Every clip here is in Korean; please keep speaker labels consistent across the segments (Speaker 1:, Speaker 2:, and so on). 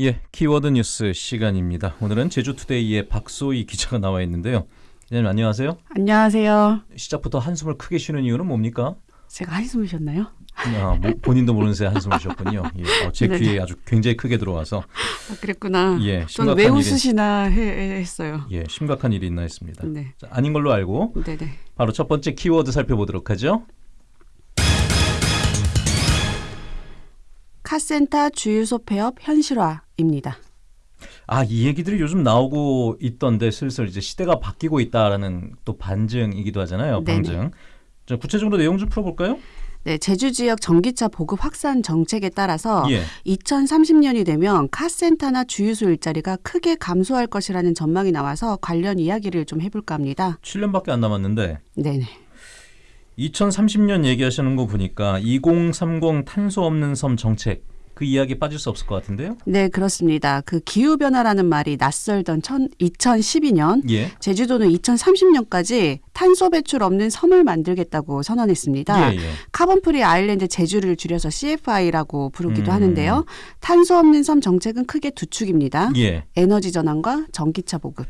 Speaker 1: 예, 키워드 뉴스 시간입니다. 오늘은 제주투데이의 박소희 기자가 나와 있는데요. 기자님 안녕하세요.
Speaker 2: 안녕하세요.
Speaker 1: 시작부터 한숨을 크게 쉬는 이유는 뭡니까?
Speaker 2: 제가 한숨을 쉬었나요?
Speaker 1: 아, 뭐, 본인도 모르는 새에 한숨을 쉬었군요. 예, 어, 제
Speaker 2: 네네.
Speaker 1: 귀에 아주 굉장히 크게 들어와서
Speaker 2: 아, 그랬구나.
Speaker 1: 예,
Speaker 2: 저는 왜
Speaker 1: 심각한 일이
Speaker 2: 웃으시나 해- 했어요.
Speaker 1: 예, 심각한 일이 있나 했습니다.
Speaker 2: 네,
Speaker 1: 자, 아닌 걸로 알고
Speaker 2: 네네.
Speaker 1: 바로 첫 번째 키워드 살펴보도록 하죠.
Speaker 2: 카센터 주유소 폐업 현실화입니다.
Speaker 1: 아, 이 얘기들이 요즘 나오고 있던데 슬슬 이제 시대가 바뀌고 있다라는 또 반증이기도 하잖아요. 방증. 자, 구체적으로 내용 좀 풀어볼까요?
Speaker 2: 네, 제주 지역 전기차 보급 확산 정책에 따라서
Speaker 1: 예.
Speaker 2: 2030년이 되면 카센터나 주유소 일자리가 크게 감소할 것이라는 전망이 나와서 관련 이야기를 좀 해볼까 합니다.
Speaker 1: 7년밖에 안 남았는데
Speaker 2: 네네.
Speaker 1: 2030년 얘기하시는 거 보니까 2030 탄소 없는 섬 정책 그 이야기 빠질 수 없을 것 같은데요.
Speaker 2: 네, 그렇습니다. 그 기후 변화라는 말이 낯설던 천, 2012년
Speaker 1: 예.
Speaker 2: 제주도는 2030년까지 탄소 배출 없는 섬을 만들겠다고 선언했습니다.
Speaker 1: 예, 예.
Speaker 2: Carbon Free Island 제주를 줄여서 CFI라고 부르기도
Speaker 1: 음.
Speaker 2: 하는데요. 탄소 없는 섬 정책은 크게 두 축입니다.
Speaker 1: 예.
Speaker 2: 에너지 전환과 전기차 보급.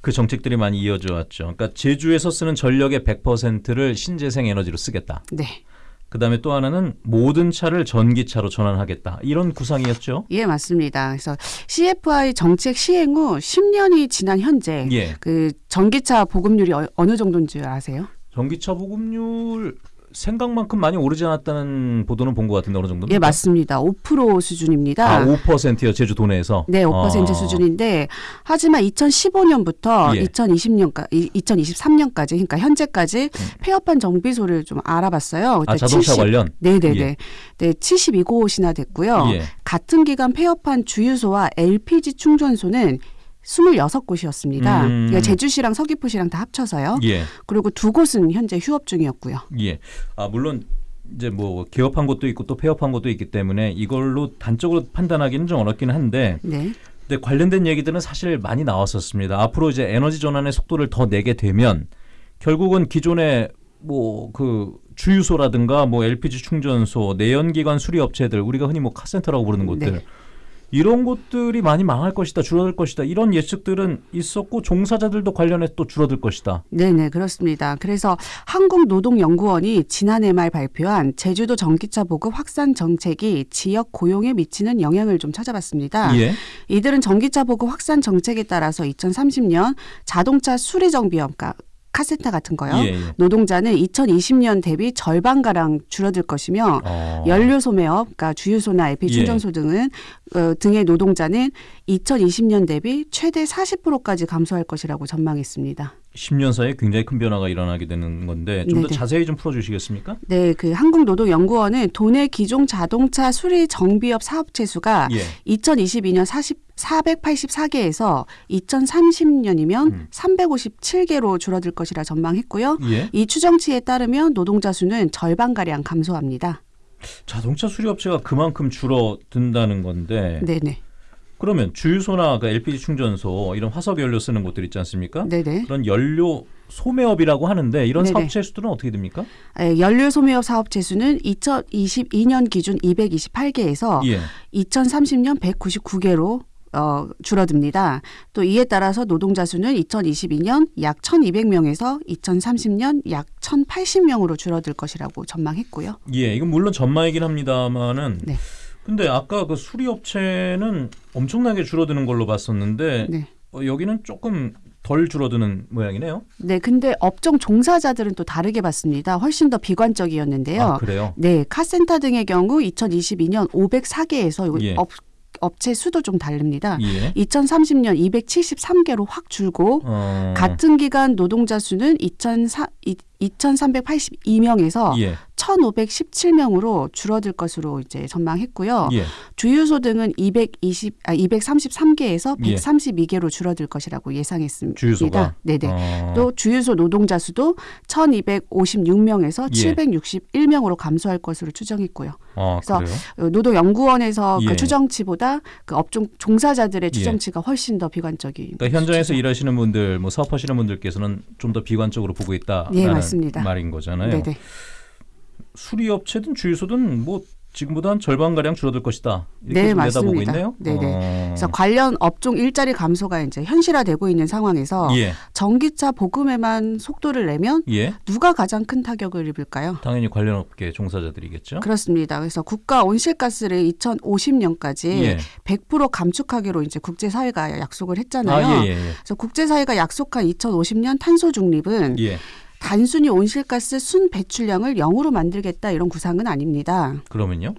Speaker 1: 그 정책들이 많이 이어져 왔죠. 그러니까 제주에서 쓰는 전력의 100%를 신재생 에너지로 쓰겠다.
Speaker 2: 네.
Speaker 1: 그다음에 또 하나는 모든 차를 전기차로 전환하겠다. 이런 구상이었죠.
Speaker 2: 예, 맞습니다. 그래서 CFI 정책 시행 후 10년이 지난 현재
Speaker 1: 예.
Speaker 2: 그 전기차 보급률이 어, 어느 정도인 줄 아세요?
Speaker 1: 전기차 보급률 생각만큼 많이 오르지 않았다는 보도는 본 것 같은데 어느 정도입니까?
Speaker 2: 예, 맞습니다. 5% 수준입니다.
Speaker 1: 아, 5%요. 제주 도 내에서.
Speaker 2: 네, 5%
Speaker 1: 아.
Speaker 2: 수준인데 하지만 2015년부터
Speaker 1: 예.
Speaker 2: 2020년까지 2023년까지 그러니까 현재까지 폐업한 정비소를 좀 알아봤어요.
Speaker 1: 음. 아, 자동차
Speaker 2: 70
Speaker 1: 관련.
Speaker 2: 네 네네.
Speaker 1: 예.
Speaker 2: 네, 72곳이나 됐고요.
Speaker 1: 예.
Speaker 2: 같은 기간 폐업한 주유소와 LPG 충전소는 26곳이었습니다.
Speaker 1: 음.
Speaker 2: 그러니까 제주시랑 서귀포시랑 다 합쳐서요.
Speaker 1: 예.
Speaker 2: 그리고 두 곳은 현재 휴업 중이었고요.
Speaker 1: 예. 아 물론 이제 뭐 개업한 곳도 있고 또 폐업한 곳도 있기 때문에 이걸로 단적으로 판단하기는 좀 어렵긴 한데
Speaker 2: 네.
Speaker 1: 근데 관련된 얘기들은 사실 많이 나왔었습니다. 앞으로 이제 에너지 전환의 속도를 더 내게 되면 결국은 기존의 뭐 그 주유소라든가 뭐 LPG 충전소, 내연기관 수리 업체들 우리가 흔히 뭐 카센터라고 부르는 곳들
Speaker 2: 네.
Speaker 1: 이런 곳들이 많이 망할 것이다, 줄어들 것이다 이런 예측들은 있었고 종사자들도 관련해서 또 줄어들 것이다.
Speaker 2: 네네 그렇습니다. 그래서 한국노동연구원이 지난해 말 발표한 제주도 전기차 보급 확산 정책이 지역 고용에 미치는 영향을 좀 찾아봤습니다.
Speaker 1: 예.
Speaker 2: 이들은 전기차 보급 확산 정책에 따라서 2030년 자동차 수리 정비업, 그러니까 카센터 같은 거요.
Speaker 1: 예, 예.
Speaker 2: 노동자는 2020년 대비 절반 가량 줄어들 것이며
Speaker 1: 어.
Speaker 2: 연료 소매업, 그러니까 주유소나 LP
Speaker 1: 예.
Speaker 2: 충전소 등은 어, 등의 노동자는 2020년 대비 최대 40%까지 감소할 것이라고 전망했습니다.
Speaker 1: 10년 사이에 굉장히 큰 변화가 일어나게 되는 건데 좀 더. 자세히 좀 풀어주시겠습니까?
Speaker 2: 네, 그 한국노동연구원은 도내 기존 자동차 수리 정비업 사업체 수가
Speaker 1: 예.
Speaker 2: 2022년 40 484개에서 2030년이면
Speaker 1: 음.
Speaker 2: 357개로 줄어들 것이라 전망했고요.
Speaker 1: 예.
Speaker 2: 이 추정치에 따르면 노동자 수는 절반가량 감소합니다.
Speaker 1: 자동차 수리 업체가 그만큼 줄어든다는 건데
Speaker 2: 네네.
Speaker 1: 그러면 주유소나 그 LPG 충전소 이런 화석 연료 쓰는 곳들 있지 않습니까?
Speaker 2: 네네.
Speaker 1: 그런 연료 소매업이라고 하는데 이런
Speaker 2: 네네.
Speaker 1: 사업체 수들은 어떻게 됩니까?
Speaker 2: 에, 연료 소매업 사업체 수는 2022년 기준 228개에서
Speaker 1: 예.
Speaker 2: 2030년 199개로 어, 줄어듭니다. 또 이에 따라서 노동자 수는 2022년 약 1,200명에서 2030년 약 1,080명으로 줄어들 것이라고 전망했고요.
Speaker 1: 예, 이건 물론 전망이긴 합니다만은
Speaker 2: 네.
Speaker 1: 근데 아까 그 수리 업체는 엄청나게 줄어드는 걸로 봤었는데
Speaker 2: 네.
Speaker 1: 어, 여기는 조금 덜 줄어드는 모양이네요.
Speaker 2: 네, 근데 업종 종사자들은 또 다르게 봤습니다. 훨씬 더 비관적이었는데요.
Speaker 1: 아, 그래요?
Speaker 2: 네, 카센터 등의 경우 2022년 504개에서 이거
Speaker 1: 예.
Speaker 2: 업, 업체 수도 좀 다릅니다.
Speaker 1: 예.
Speaker 2: 2030년 273개로 확 줄고
Speaker 1: 어,
Speaker 2: 같은 기간 노동자 수는 2004, 2,382명에서
Speaker 1: 예.
Speaker 2: 1,517명으로 줄어들 것으로 이제 전망했고요.
Speaker 1: 예.
Speaker 2: 주유소 등은 220, 아, 233개에서
Speaker 1: 예.
Speaker 2: 132개로 줄어들 것이라고 예상했습니다.
Speaker 1: 주유소가
Speaker 2: 네네.
Speaker 1: 어,
Speaker 2: 또 주유소 노동자 수도 1,256명에서
Speaker 1: 예.
Speaker 2: 761명으로 감소할 것으로 추정했고요.
Speaker 1: 아,
Speaker 2: 그래서
Speaker 1: 그래요?
Speaker 2: 어, 노동연구원에서
Speaker 1: 예.
Speaker 2: 그 추정치보다 그 업종 종사자들의 추정치가 훨씬 더 비관적인.
Speaker 1: 그러니까 현장에서
Speaker 2: 것이죠.
Speaker 1: 일하시는 분들, 뭐 사업하시는 분들께서는 좀 더 비관적으로 보고 있다라는
Speaker 2: 예, 맞습니다.
Speaker 1: 말인 거잖아요.
Speaker 2: 네네.
Speaker 1: 수리 업체든 주유소든 뭐 지금보다 한 절반 가량 줄어들 것이다. 이렇게
Speaker 2: 네, 맞습니다.
Speaker 1: 있네요.
Speaker 2: 네네.
Speaker 1: 어.
Speaker 2: 그래서 관련 업종 일자리 감소가 이제 현실화되고 있는 상황에서
Speaker 1: 예,
Speaker 2: 전기차 보급에만 속도를 내면
Speaker 1: 예.
Speaker 2: 누가 가장 큰 타격을 입을까요?
Speaker 1: 당연히 관련 업계 종사자들이겠죠.
Speaker 2: 그렇습니다. 그래서 국가 온실가스를 2050년까지
Speaker 1: 예.
Speaker 2: 100% 감축하기로 이제 국제 사회가 약속을 했잖아요.
Speaker 1: 아, 예, 예,
Speaker 2: 그래서 국제 사회가 약속한 2050년 탄소 중립은
Speaker 1: 예. 예.
Speaker 2: 단순히 온실가스 순 배출량을 0으로 만들겠다 이런 구상은 아닙니다.
Speaker 1: 그러면요?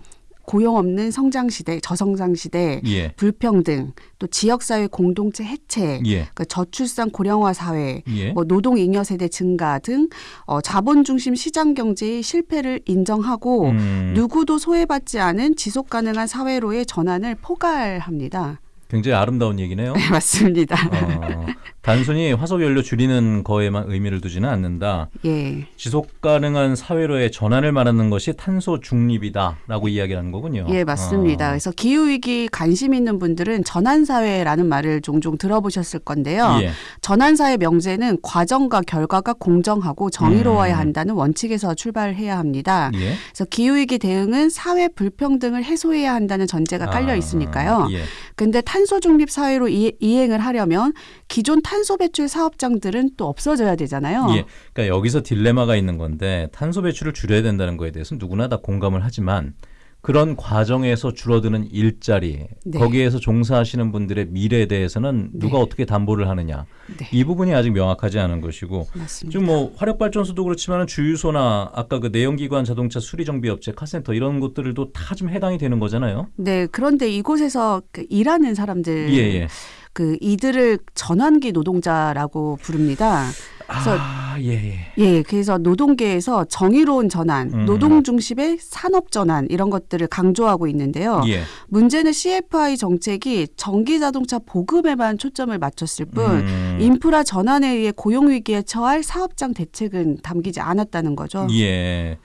Speaker 2: 고용 없는 성장 시대, 저성장 시대,
Speaker 1: 예.
Speaker 2: 불평등, 또 지역 사회 공동체 해체,
Speaker 1: 예.
Speaker 2: 그 저출산 고령화 사회,
Speaker 1: 예.
Speaker 2: 뭐 노동 잉여 세대 증가 등 어, 자본 중심 시장 경제의 실패를 인정하고
Speaker 1: 음,
Speaker 2: 누구도 소외받지 않은 지속 가능한 사회로의 전환을 포괄합니다.
Speaker 1: 굉장히 아름다운 얘기네요.
Speaker 2: 네, 맞습니다.
Speaker 1: 어, 단순히 화석 연료 줄이는 거에만 의미를 두지는 않는다.
Speaker 2: 예.
Speaker 1: 지속 가능한 사회로의 전환을 말하는 것이 탄소 중립이다라고 이야기하는 거군요.
Speaker 2: 예, 맞습니다.
Speaker 1: 어,
Speaker 2: 그래서 기후 위기 관심 있는 분들은 전환 사회라는 말을 종종 들어보셨을 건데요.
Speaker 1: 예.
Speaker 2: 전환 사회 명제는 과정과 결과가 공정하고 정의로워야
Speaker 1: 음.
Speaker 2: 한다는 원칙에서 출발해야 합니다.
Speaker 1: 예.
Speaker 2: 그래서 기후 위기 대응은 사회 불평등을 해소해야 한다는 전제가 깔려
Speaker 1: 아,
Speaker 2: 있으니까요.
Speaker 1: 예.
Speaker 2: 근데 탄소 중립 사회로 이, 이행을 하려면 기존 탄소 배출 사업장들은 또 없어져야 되잖아요.
Speaker 1: 예. 그러니까 여기서 딜레마가 있는 건데 탄소 배출을 줄여야 된다는 거에 대해서 누구나 다 공감을 하지만 그런 과정에서 줄어드는 일자리,
Speaker 2: 네.
Speaker 1: 거기에서 종사하시는 분들의 미래에 대해서는 누가
Speaker 2: 네.
Speaker 1: 어떻게 담보를 하느냐.
Speaker 2: 네.
Speaker 1: 이 부분이 아직 명확하지 않은 것이고
Speaker 2: 맞습니다.
Speaker 1: 지금 뭐 화력 발전소도 그렇지만 주유소나 아까 그 내연기관 자동차 수리 정비 업체 카센터 이런 것들도 다 좀 해당이 되는 거잖아요.
Speaker 2: 네, 그런데 이곳에서 그 일하는 사람들
Speaker 1: 예, 예.
Speaker 2: 그 이들을 전환기 노동자라고 부릅니다. 그래서
Speaker 1: 아, 예, 예.
Speaker 2: 예, 그래서 노동계에서 정의로운 전환,
Speaker 1: 음.
Speaker 2: 노동 중심의 산업 전환 이런 것들을 강조하고 있는데요.
Speaker 1: 예.
Speaker 2: 문제는 CFI 정책이 전기 자동차 보급에만 초점을 맞췄을 뿐
Speaker 1: 음,
Speaker 2: 인프라 전환에 의해 고용 위기에 처할 사업장 대책은 담기지 않았다는 거죠.
Speaker 1: 예.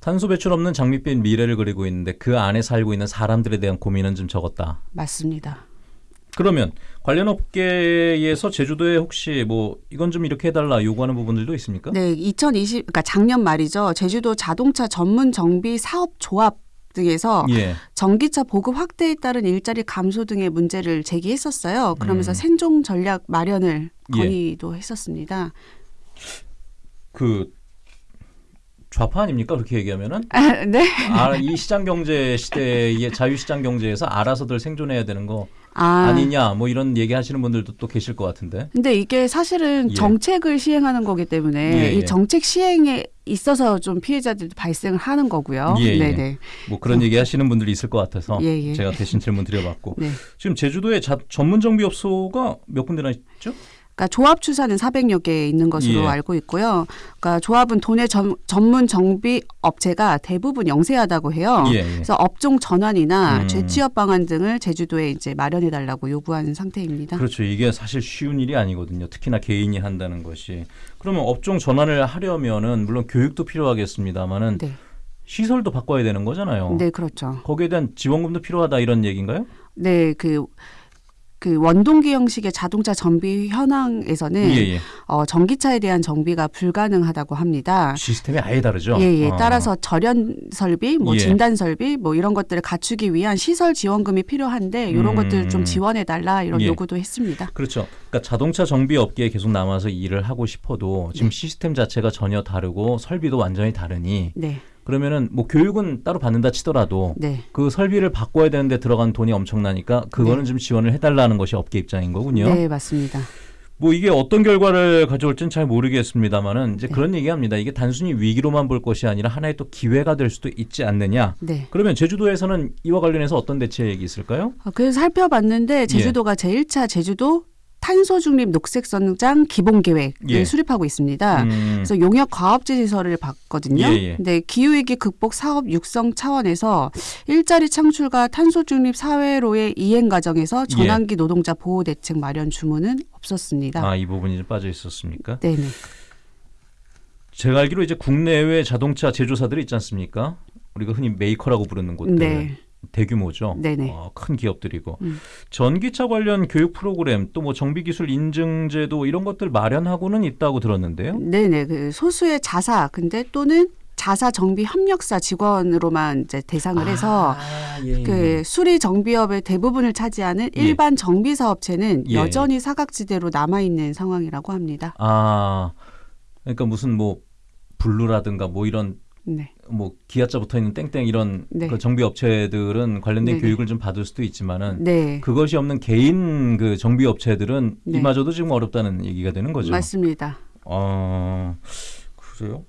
Speaker 1: 탄소 배출 없는 장밋빛 미래를 그리고 있는데 그 안에 살고 있는 사람들에 대한 고민은 좀 적었다.
Speaker 2: 맞습니다.
Speaker 1: 그러면 관련 업계에서 제주도에 혹시 뭐 이건 좀 이렇게 해달라 요구하는 부분들도 있습니까?
Speaker 2: 네, 2020 그러니까 작년 말이죠. 제주도 자동차 전문 정비 사업 조합 등에서
Speaker 1: 예.
Speaker 2: 전기차 보급 확대에 따른 일자리 감소 등의 문제를 제기했었어요. 그러면서
Speaker 1: 음.
Speaker 2: 생존 전략 마련을
Speaker 1: 예.
Speaker 2: 건의도 했었습니다.
Speaker 1: 그 좌파 아닙니까 그렇게 얘기하면은
Speaker 2: 아, 네.
Speaker 1: 아, 이 시장 경제 시대의 자유 시장 경제에서 알아서들 생존해야 되는 거
Speaker 2: 아,
Speaker 1: 아니냐 뭐 이런 얘기하시는 분들도 또 계실 것 같은데.
Speaker 2: 근데 이게 사실은
Speaker 1: 예.
Speaker 2: 정책을 시행하는 거기 때문에
Speaker 1: 예, 예.
Speaker 2: 이 정책 시행에 있어서 좀 피해자들도 발생을 하는 거고요.
Speaker 1: 예, 예.
Speaker 2: 네네.
Speaker 1: 뭐 그런 얘기 하시는 분들이 있을 것 같아서
Speaker 2: 예, 예.
Speaker 1: 제가 대신 질문 드려봤고
Speaker 2: 네.
Speaker 1: 지금 제주도에 자, 전문 정비 업소가 몇 군데나 있죠?
Speaker 2: 그러니까 조합 추사는 400여 개 있는 것으로
Speaker 1: 예.
Speaker 2: 알고 있고요. 그러니까 조합은 도내 전, 전문 정비 업체가 대부분 영세하다고 해요.
Speaker 1: 예, 예.
Speaker 2: 그래서 업종 전환이나
Speaker 1: 음.
Speaker 2: 재취업 방안 등을 제주도에 이제 마련해 달라고 요구하는 상태입니다.
Speaker 1: 그렇죠. 이게 사실 쉬운 일이 아니거든요. 특히나 개인이 한다는 것이. 그러면 업종 전환을 하려면은 물론 교육도 필요하겠습니다만은
Speaker 2: 네.
Speaker 1: 시설도 바꿔야 되는 거잖아요.
Speaker 2: 네, 그렇죠.
Speaker 1: 거기에 대한 지원금도 필요하다 이런 얘기인가요?
Speaker 2: 네, 그, 그 원동기 형식의 자동차 정비 현황에서는
Speaker 1: 예, 예.
Speaker 2: 어, 전기차에 대한 정비가 불가능하다고 합니다.
Speaker 1: 시스템이 아예 다르죠.
Speaker 2: 예, 예.
Speaker 1: 어.
Speaker 2: 따라서 절연 설비, 뭐
Speaker 1: 예.
Speaker 2: 진단 설비, 뭐 이런 것들을 갖추기 위한 시설 지원금이 필요한데 이런
Speaker 1: 음.
Speaker 2: 것들을 좀 지원해 달라 이런
Speaker 1: 예.
Speaker 2: 요구도 했습니다.
Speaker 1: 그렇죠. 그러니까 자동차 정비 업계에 계속 남아서 일을 하고 싶어도 지금
Speaker 2: 네.
Speaker 1: 시스템 자체가 전혀 다르고 설비도 완전히 다르니
Speaker 2: 네,
Speaker 1: 그러면은 뭐 교육은 따로 받는다 치더라도
Speaker 2: 네,
Speaker 1: 그 설비를 바꿔야 되는데 들어간 돈이 엄청나니까 그거는 좀 지원을 해달라는 것이 업계 입장인 거군요.
Speaker 2: 네, 맞습니다.
Speaker 1: 뭐 이게 어떤 결과를 가져올지는 잘 모르겠습니다만은 이제
Speaker 2: 네.
Speaker 1: 그런 얘기합니다. 이게 단순히 위기로만 볼 것이 아니라 하나의 또 기회가 될 수도 있지 않느냐.
Speaker 2: 네.
Speaker 1: 그러면 제주도에서는 이와 관련해서 어떤 대책이 있을까요?
Speaker 2: 어, 그래서 살펴봤는데 제주도가 제1차 제주도 탄소 중립 녹색 성장 기본 계획을
Speaker 1: 예.
Speaker 2: 수립하고 있습니다.
Speaker 1: 음,
Speaker 2: 그래서 용역 과업지 시설을 봤거든요.
Speaker 1: 예, 예.
Speaker 2: 근데 기후 위기 극복 사업 육성 차원에서 일자리 창출과 탄소 중립 사회로의 이행 과정에서 전환기 노동자 보호 대책 마련 주문은 없었습니다.
Speaker 1: 예. 아, 이 부분이 좀 빠져 있었습니까?
Speaker 2: 네 네.
Speaker 1: 제가 알기로 이제 국내외 자동차 제조사들이 있지 않습니까? 우리가 흔히 메이커라고 부르는 곳들
Speaker 2: 네.
Speaker 1: 대규모죠.
Speaker 2: 네네.
Speaker 1: 어, 큰 기업들이고
Speaker 2: 음.
Speaker 1: 전기차 관련 교육 프로그램 또 뭐 정비기술 인증제도 이런 것들 마련하고는 있다고 들었는데요.
Speaker 2: 네네. 그 소수의 자사 근데 또는 자사 정비 협력사 직원으로만 이제 대상을 해서
Speaker 1: 아, 예, 예.
Speaker 2: 그 수리 정비업의 대부분을 차지하는 일반 정비 사업체는
Speaker 1: 예.
Speaker 2: 여전히 사각지대로 남아 있는 상황이라고 합니다.
Speaker 1: 아 그러니까 무슨 뭐 블루라든가 뭐 이런
Speaker 2: 네.
Speaker 1: 뭐 기아자 붙어 있는 땡땡 이런
Speaker 2: 네.
Speaker 1: 그 정비 업체들은 관련된
Speaker 2: 네네.
Speaker 1: 교육을 좀 받을 수도 있지만은
Speaker 2: 네.
Speaker 1: 그것이 없는 개인 그 정비 업체들은
Speaker 2: 네.
Speaker 1: 이마저도 지금 어렵다는 얘기가 되는 거죠.
Speaker 2: 맞습니다.
Speaker 1: 아 그래요?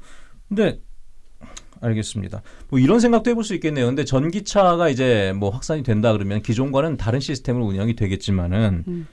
Speaker 1: 근데 알겠습니다. 뭐 이런 생각도 해볼 수 있겠네요. 근데 전기차가 이제 뭐 확산이 된다 그러면 기존과는 다른 시스템으로 운영이 되겠지만은
Speaker 2: 음.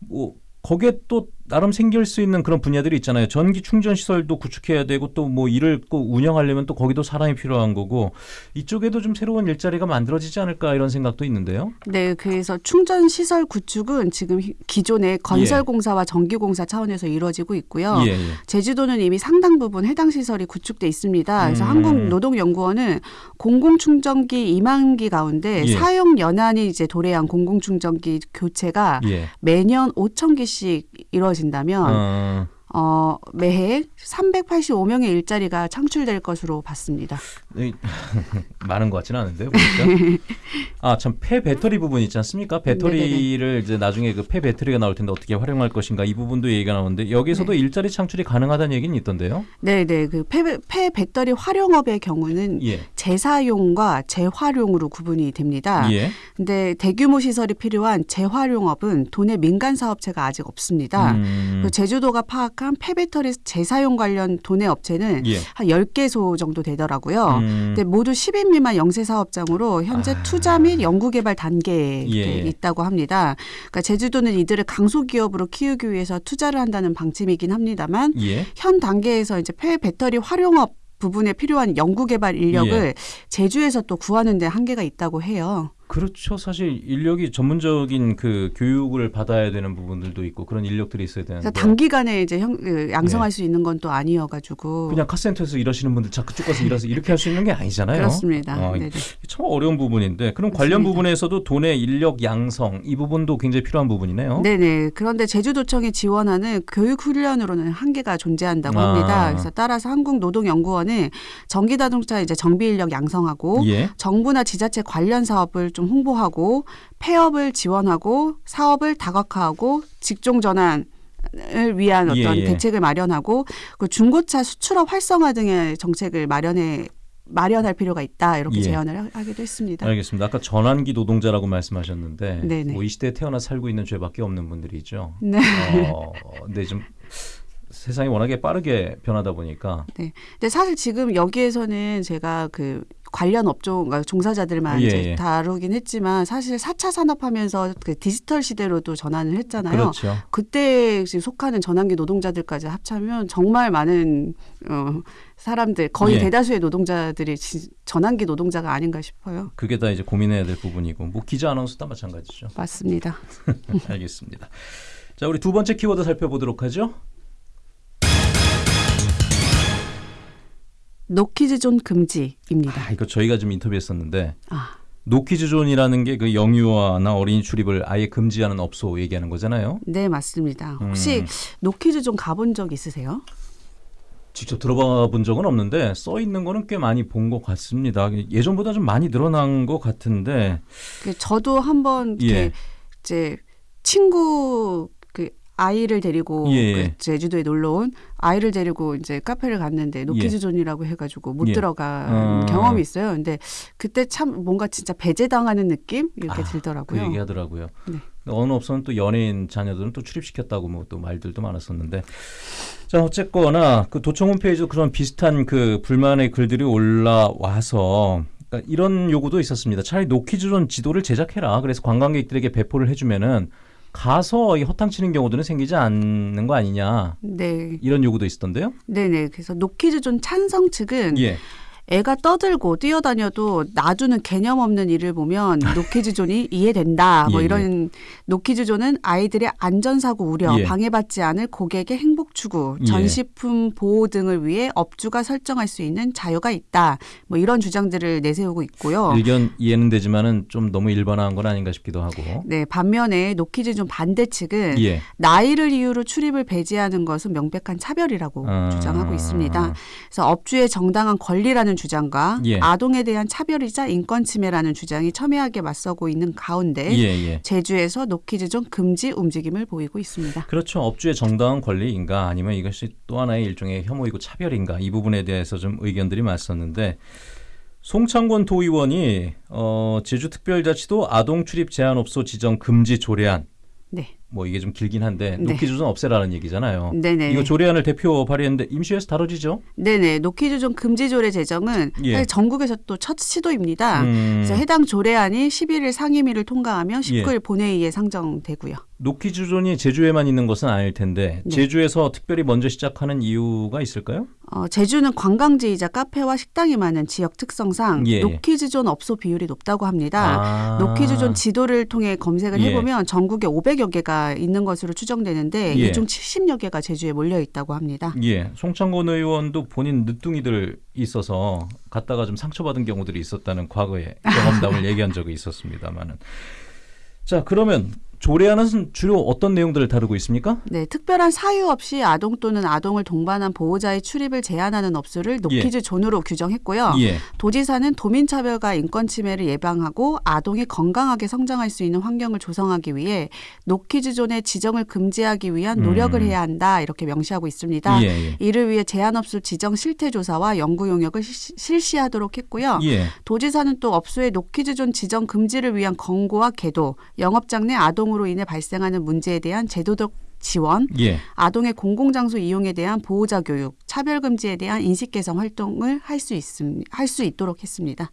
Speaker 1: 뭐 거기에 또 나름 생길 수 있는 그런 분야들이 있잖아요. 전기 충전 시설도 구축해야 되고 또뭐 이를 꼭 운영하려면 또 거기도 사람이 필요한 거고 이쪽에도 좀 새로운 일자리가 만들어지지 않을까 이런 생각도 있는데요.
Speaker 2: 네, 그래서 충전 시설 구축은 지금 히- 기존의 건설 공사와 전기 공사 차원에서 이루어지고 있고요.
Speaker 1: 예, 예.
Speaker 2: 제주도는 이미 상당 부분 해당 시설이 구축돼 있습니다. 그래서
Speaker 1: 음.
Speaker 2: 한국노동연구원은 공공 충전기 2만 기 가운데
Speaker 1: 예.
Speaker 2: 사용 연한이 이제 도래한 공공 충전기 교체가
Speaker 1: 예.
Speaker 2: 매년 5천 개씩 이루어 진다면
Speaker 1: 어,
Speaker 2: 어, 매해 385명의 일자리가 창출될 것으로 봤습니다.
Speaker 1: 이- 많은 것 같지는 않은데요. 보니까. 아, 참 폐 배터리 부분 있지 않습니까? 배터리를 이제 나중에 그 폐 배터리가 나올 텐데 어떻게 활용할 것인가 이 부분도 얘기가 나오는데 여기서도
Speaker 2: 네.
Speaker 1: 일자리 창출이 가능하다는 얘기는 있던데요.
Speaker 2: 네, 네. 그 폐, 폐 배터리 활용업의 경우는
Speaker 1: 예.
Speaker 2: 재사용과 재활용으로 구분이 됩니다.
Speaker 1: 예.
Speaker 2: 근데 대규모 시설이 필요한 재활용업은 도내 민간 사업체가 아직 없습니다.
Speaker 1: 음,
Speaker 2: 그 제주도가 파악한 폐배터리 재사용 관련 도내 업체는
Speaker 1: 예.
Speaker 2: 한 10개소 정도 되더라고요.
Speaker 1: 음,
Speaker 2: 근데 모두 10인 미만 영세 사업장으로 현재
Speaker 1: 아.
Speaker 2: 투자 및 연구 개발 단계에
Speaker 1: 예.
Speaker 2: 있다고 합니다. 그러니까 제주도는 이들을 강소기업으로 키우기 위해서 투자를 한다는 방침이긴 합니다만
Speaker 1: 예.
Speaker 2: 현 단계에서 이제 폐 배터리 활용업 부분에 필요한 연구 개발 인력을
Speaker 1: 예.
Speaker 2: 제주에서 또 구하는 데 한계가 있다고 해요.
Speaker 1: 그렇죠. 사실 인력이 전문적인 그 교육을 받아야 되는 부분들도 있고 그런 인력들이 있어야 되는데
Speaker 2: 단기간에 이제 형, 그 양성할 수 있는 건 또 아니어가지고
Speaker 1: 네. 그냥 카센터에서 일하시는 분들 자 그쪽 가서 일해서 이렇게 할 수 있는 게 아니잖아요.
Speaker 2: 그렇습니다.
Speaker 1: 어,
Speaker 2: 네네.
Speaker 1: 참 어려운 부분인데 그럼 관련
Speaker 2: 맞습니다.
Speaker 1: 부분에서도 돈의 인력 양성 이 부분도 굉장히 필요한 부분이네요.
Speaker 2: 네네. 그런데 제주도청이 지원하는 교육 훈련으로는 한계가 존재한다고
Speaker 1: 아.
Speaker 2: 합니다. 그래서 따라서 한국노동연구원은 전기자동차 이제 정비 인력 양성하고
Speaker 1: 예.
Speaker 2: 정부나 지자체 관련 사업을 좀 홍보하고 폐업을 지원하고 사업을 다각화하고 직종 전환 을 위한 어떤
Speaker 1: 예, 예.
Speaker 2: 대책을 마련하고 그 중고차 수출업 활성화 등의 정책을 마련해 마련할 필요가 있다 이렇게
Speaker 1: 예.
Speaker 2: 제안을 하- 하기도 했습니다.
Speaker 1: 알겠습니다. 아까 전환기 노동자라고 말씀하셨는데
Speaker 2: 네네.
Speaker 1: 뭐 이 시대에 태어나 살고 있는 죄밖에 없는 분들이죠.
Speaker 2: 네.
Speaker 1: 어, 근데 좀 세상이 워낙에 빠르게 변하다 보니까
Speaker 2: 근데 사실 지금 여기에서는 제가 그 관련 업종, 그러니까 종사자들만
Speaker 1: 예,
Speaker 2: 이제
Speaker 1: 예.
Speaker 2: 다루긴 했지만 사실 4차 산업하면서 그 디지털 시대로도 전환을 했잖아요.
Speaker 1: 그렇죠.
Speaker 2: 그때 지금 속하는 전환기 노동자들까지 합치면 정말 많은 어, 사람들 거의
Speaker 1: 예.
Speaker 2: 대다수의 노동자들이 지- 전환기 노동자가 아닌가 싶어요.
Speaker 1: 그게 다 이제 고민해야 될 부분이고 뭐 기자 아나운서도 마찬가지죠.
Speaker 2: 맞습니다.
Speaker 1: 알겠습니다. 자, 우리 두 번째 키워드 살펴보도록 하죠.
Speaker 2: 노키즈존 금지입니다.
Speaker 1: 아, 이거 저희가 좀 인터뷰했었는데
Speaker 2: 아,
Speaker 1: 노키즈존이라는 게 그 영유아나 어린이 출입을 아예 금지하는 업소 얘기하는 거잖아요.
Speaker 2: 네 맞습니다. 혹시
Speaker 1: 음,
Speaker 2: 노키즈존 가본 적 있으세요?
Speaker 1: 직접 들어봐 본 적은 없는데 써 있는 거는 꽤 많이 본 것 같습니다. 예전보다 좀 많이 늘어난 것 같은데
Speaker 2: 그 저도 한번 이렇게
Speaker 1: 예.
Speaker 2: 이제 친구 그 아이를 데리고
Speaker 1: 예.
Speaker 2: 그 제주도에 놀러 온 아이를 데리고 이제 카페를 갔는데 노키즈존이라고 해가지고 못
Speaker 1: 예.
Speaker 2: 들어간
Speaker 1: 어.
Speaker 2: 경험이 있어요. 근데 그때 참 뭔가 진짜 배제당하는 느낌 이렇게
Speaker 1: 아, 그
Speaker 2: 들더라고요.
Speaker 1: 얘기하더라고요.
Speaker 2: 네.
Speaker 1: 어느 업소는 또 연예인 자녀들은 또 출입시켰다고 뭐 또 말들도 많았었는데 자 어쨌거나 그 도청 홈페이지도 그런 비슷한 그 불만의 글들이 올라와서 그러니까 이런 요구도 있었습니다. 차라리 노키즈존 지도를 제작해라. 그래서 관광객들에게 배포를 해주면은 가서 이 허탕치는 경우들은 생기지 않는 거 아니냐
Speaker 2: 네,
Speaker 1: 이런 요구도 있었던데요.
Speaker 2: 네네. 그래서 노키즈 존 찬성 측은
Speaker 1: 예,
Speaker 2: 애가 떠들고 뛰어다녀도 놔두는 개념 없는 일을 보면 노키즈존이 이해된다. 뭐
Speaker 1: 예, 예.
Speaker 2: 이런 노키즈존은 아이들의 안전사고 우려,
Speaker 1: 예.
Speaker 2: 방해받지 않을 고객의 행복 추구,
Speaker 1: 예.
Speaker 2: 전시품 보호 등을 위해 업주가 설정할 수 있는 자유가 있다. 뭐 이런 주장들을 내세우고 있고요.
Speaker 1: 일견 이해는 되지만은 좀 너무 일반화한 건 아닌가 싶기도 하고.
Speaker 2: 네, 반면에 노키즈존 반대 측은
Speaker 1: 예.
Speaker 2: 나이를 이유로 출입을 배제하는 것은 명백한 차별이라고
Speaker 1: 아.
Speaker 2: 주장하고 있습니다. 그래서 업주의 정당한 권리라는 주장과
Speaker 1: 예.
Speaker 2: 아동에 대한 차별이자 인권 침해라는 주장이 첨예하게 맞서고 있는 가운데
Speaker 1: 예, 예.
Speaker 2: 제주에서 노키즈존 금지 움직임을 보이고 있습니다.
Speaker 1: 그렇죠. 업주의 정당한 권리인가 아니면 이것이 또 하나의 일종의 혐오이고 차별인가 이 부분에 대해서 좀 의견들이 맞섰는데 송창권 도의원이 어, 제주특별자치도 아동 출입 제한업소 지정 금지 조례안
Speaker 2: 네,
Speaker 1: 뭐 이게 좀 길긴 한데
Speaker 2: 네.
Speaker 1: 노키즈존 없애라는 얘기잖아요.
Speaker 2: 네네.
Speaker 1: 이거 조례안을 대표 발의했는데 임시회에서 다뤄지죠?
Speaker 2: 네네. 노키즈존 금지 조례 제정은
Speaker 1: 예.
Speaker 2: 전국에서 또 첫 시도입니다.
Speaker 1: 음,
Speaker 2: 그래서 해당 조례안이 11일 상임위를 통과하면
Speaker 1: 예.
Speaker 2: 19일 본회의에 상정되고요.
Speaker 1: 노키즈존이 제주에만 있는 것은 아닐 텐데
Speaker 2: 네.
Speaker 1: 제주에서 특별히 먼저 시작하는 이유가 있을까요?
Speaker 2: 어, 제주는 관광지이자 카페와 식당이 많은 지역 특성상
Speaker 1: 예.
Speaker 2: 노키즈존 업소 비율이 높다고 합니다.
Speaker 1: 아.
Speaker 2: 노키즈존 지도를 통해 검색을
Speaker 1: 예.
Speaker 2: 해보면 전국에 500여 개가 있는 것으로 추정되는데
Speaker 1: 예.
Speaker 2: 이중 70여 개가 제주에 몰려 있다고 합니다.
Speaker 1: 예, 송창권 의원도 본인 늦둥이들 있어서 갔다가 좀 상처받은 경우들이 있었다는 과거의 경험담을 얘기한 적이 있었습니다만은. 자, 그러면 조례안은 주로 어떤 내용들을 다루고 있습니까?
Speaker 2: 네, 특별한 사유 없이 아동 또는 아동을 동반한 보호자의 출입을 제한하는 업소를 노키즈 존으로 규정했고요.
Speaker 1: 예.
Speaker 2: 도지사는 도민 차별과 인권 침해를 예방하고 아동이 건강하게 성장할 수 있는 환경을 조성하기 위해 노키즈 존의 지정을 금지하기 위한 노력을
Speaker 1: 음.
Speaker 2: 해야 한다 이렇게 명시하고 있습니다.
Speaker 1: 예, 예.
Speaker 2: 이를 위해 제한 업소 지정 실태 조사와 연구 용역을 시- 실시하도록 했고요.
Speaker 1: 예.
Speaker 2: 도지사는 또 업소의 노키즈 존 지정 금지를 위한 권고와 계도, 영업장 내 아동 으로 인해 발생하는 문제에 대한 제도적 지원,
Speaker 1: 예.
Speaker 2: 아동의 공공장소 이용에 대한 보호자 교육, 차별 금지에 대한 인식 개선 활동을 할 수 있음 할 수 있도록 했습니다.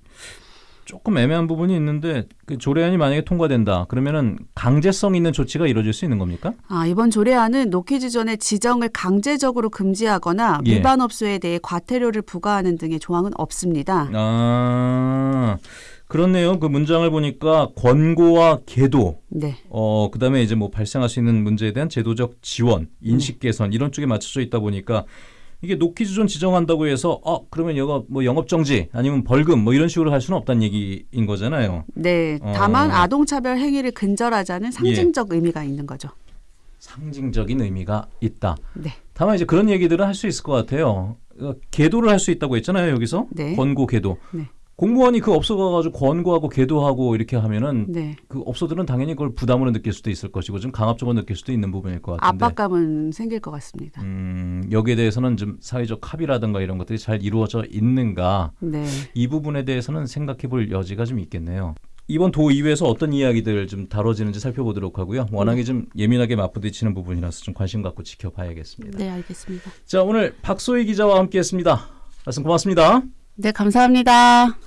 Speaker 1: 조금 애매한 부분이 있는데 그 조례안이 만약에 통과된다. 그러면은 강제성 있는 조치가 이루어질 수 있는 겁니까?
Speaker 2: 아, 이번 조례안은 노키즈존의 지정을 강제적으로 금지하거나
Speaker 1: 예.
Speaker 2: 위반 업소에 대해 과태료를 부과하는 등의 조항은 없습니다.
Speaker 1: 아. 그렇네요. 그 문장을 보니까 권고와 계도
Speaker 2: 네.
Speaker 1: 어 그다음에 이제 뭐 발생할 수 있는 문제에 대한 제도적 지원, 인식 개선 이런 쪽에 맞춰져 있다 보니까 이게 노키즈존 지정한다고 해서 어 그러면 여가 뭐 영업 정지 아니면 벌금 뭐 이런 식으로 할 수는 없다는 얘기인 거잖아요.
Speaker 2: 네.
Speaker 1: 어. 예.
Speaker 2: 다만 아동 차별 행위를 근절하자는 상징적 의미가 있는 거죠.
Speaker 1: 상징적인 의미가 있다.
Speaker 2: 네.
Speaker 1: 다만 이제 그런 얘기들은 할 수 있을 것 같아요. 어, 계도를 할 수 있다고 했잖아요 여기서
Speaker 2: 네.
Speaker 1: 권고 계도.
Speaker 2: 네.
Speaker 1: 공무원이 그 업소 가가지고 권고하고 계도하고 이렇게 하면은
Speaker 2: 네.
Speaker 1: 그 업소들은 당연히 그걸 부담으로 느낄 수도 있을 것이고 좀 강압적으로 느낄 수도 있는 부분일 것 같은데.
Speaker 2: 압박감은 생길 것 같습니다.
Speaker 1: 음, 여기에 대해서는 좀 사회적 합의라든가 이런 것들이 잘 이루어져 있는가
Speaker 2: 네.
Speaker 1: 이 부분에 대해서는 생각해 볼 여지가 좀 있겠네요. 이번 도의회에서 어떤 이야기들 좀 다뤄지는지 살펴보도록 하고요. 워낙에 좀 예민하게 맞부딪히는 부분이라서 좀 관심 갖고 지켜봐야겠습니다.
Speaker 2: 네, 알겠습니다.
Speaker 1: 자, 오늘 박소희 기자와 함께했습니다. 말씀 고맙습니다.
Speaker 2: 네, 감사합니다.